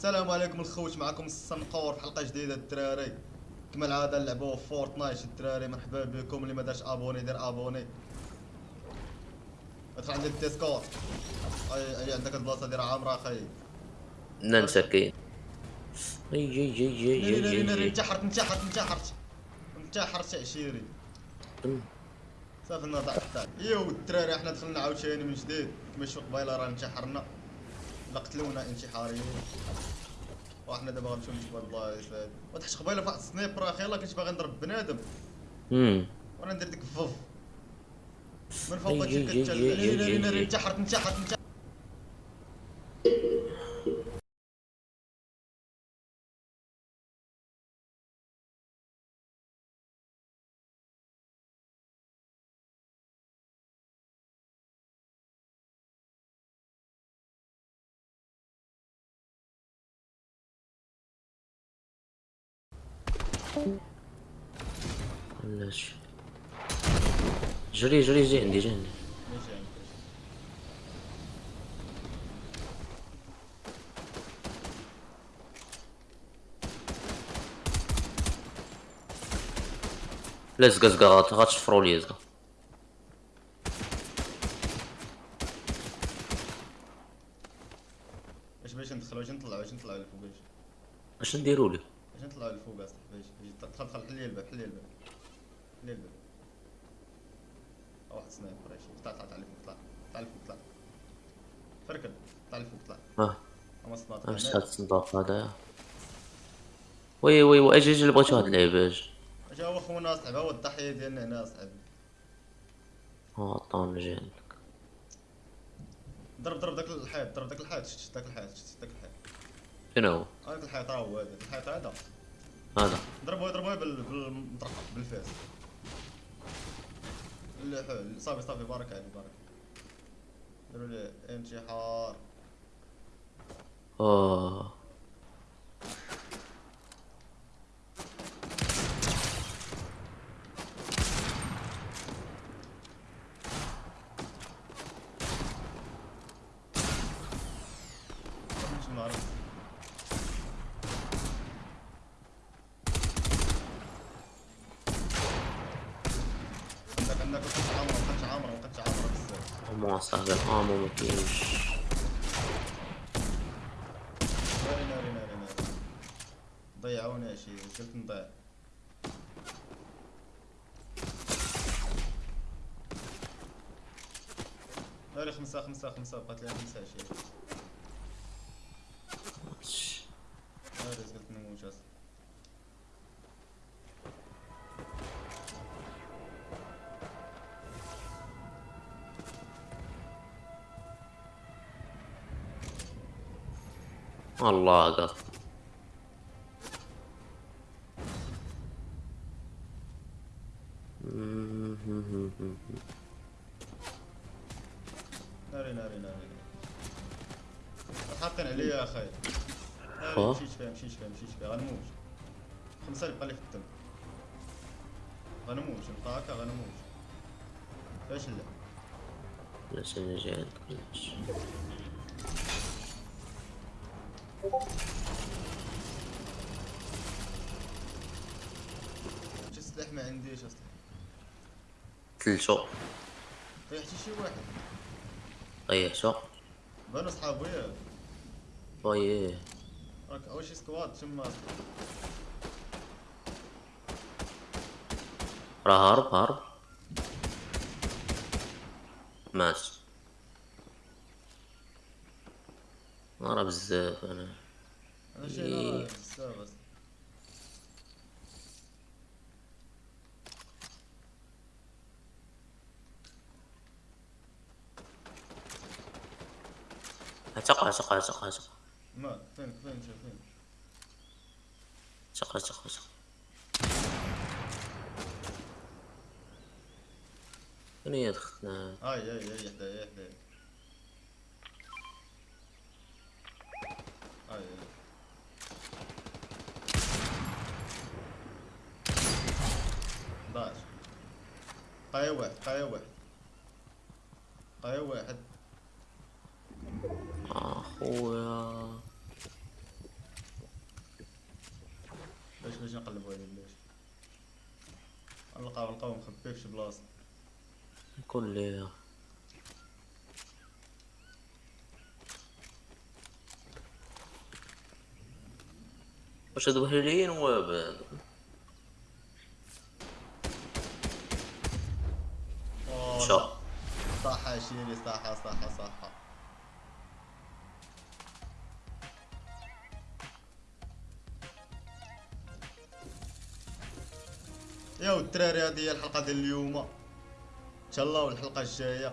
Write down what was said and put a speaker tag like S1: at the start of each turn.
S1: السلام عليكم الخوت معكم السنقور في حلقة جديدة الدراري. كما العاده نلعبوا Fortnite الدراري مرحبا بكم اللي ما دارش abonné دير abonné. ادخل عندي ال Discord. أي أي عندك البلاصة دير عامره أخي
S2: ننسى كاين اي اي اي اي اي
S1: انتحرت انتحرت انتحرت. انتحرت عشيري. صافي النضع تاعك yo الدراري إحنا دخلنا عاوتاني من جديد. كما شوف قبيلة راه انتحرنا. لا قتلونا انتحاريين وحنا دابا غنمشيو هاد البلايص هادي وتحت قبيلة فواحد السنيبر أخي يلاه كنت باغي نضرب بنادم.
S2: امم
S1: وأنا ندير ديك الفف من فوق هادشي ناري
S2: أي.
S1: انتحرت انتحرت.
S2: علاش جري جري جي عندي جي عندي. لا زقا غات- غاتشفرو ليا زقا
S1: اش باش ندخلو اش نطلعو اش نطلعو لفوق اش
S2: اش نديرو ليه
S1: اش نطلعو لفوق اصاحبي اش اش دخل دخل حل لي الباب حل لي الباب. حل لي الباب. واحد سنايبر اش طلع طلع طلع لفوق طلع طلع لفوق طلع فركن طلع لفوق طلع
S2: آه
S1: اما صناط
S2: امس هاد الصندوق هذا. وي وي وي أجي أجي اللي بغيتو هاد اللعبة أجي
S1: اش هو؟ خونا اصاحبي هو الضحيه ديالنا هنا اصاحبي
S2: آه طون جي عندك
S1: ضرب ضرب داك الحيط ضرب داك الحيط. شت داك الحيط شت داك الحيط.
S2: فين هو؟
S1: هذاك الحيط راه هو هذا الحيط هذا.
S2: هذا.
S1: ضربوه ضربوه بال بالمطرقة بالفاس صافي صافي بارك عليك بارك. ديروا لي انتحار.
S2: آه
S1: مش نعرف بزاف
S2: مو صاحبي الامو ما كاينش
S1: ناري ناري. ناري ناري ضيعوني شي قلت نضيع. ناري خمسة خمسة خمسة بقات لي خمسة شي.
S2: الله قط
S1: ناري ناري ناري. حاطين عليا يا أخي. ناري فيها مشيت فيها مشيت فيها. غنموت خمسة اللي بقى لي في الدم غنموت نبقى هكا غنموت فاش لا.
S2: علاش أنا جاي عندك
S1: شي سلاح ما عنديش أصلا
S2: تلتو
S1: طيحتي شي واحد.
S2: طيحتو
S1: بانو صحابو ياك
S2: طيح
S1: راك أول شي سكواد تما
S2: راه هرب هرب مات راه بزاف
S1: أنا. أنا
S2: إيه.
S1: أنا
S2: اعتق اعتق اعتق اعتق
S1: ما فين فين فين.
S2: اعتق اعتق اعتق فين هي دخلنا
S1: هاي هاي هاي حدايا هاي. قايا واحد قايا واحد. قايا واحد. أخويا. باش
S2: باش نقلبو عليه باش
S1: نلقاو نلقاو مخبي فشي
S2: بلاصة. كلي واش هاد
S1: وهلين
S2: وابان
S1: صح شيلي صح صح صح يا الدراري هذه هي الحلقة ديال اليوم. إن شاء الله والحلقة الجاية.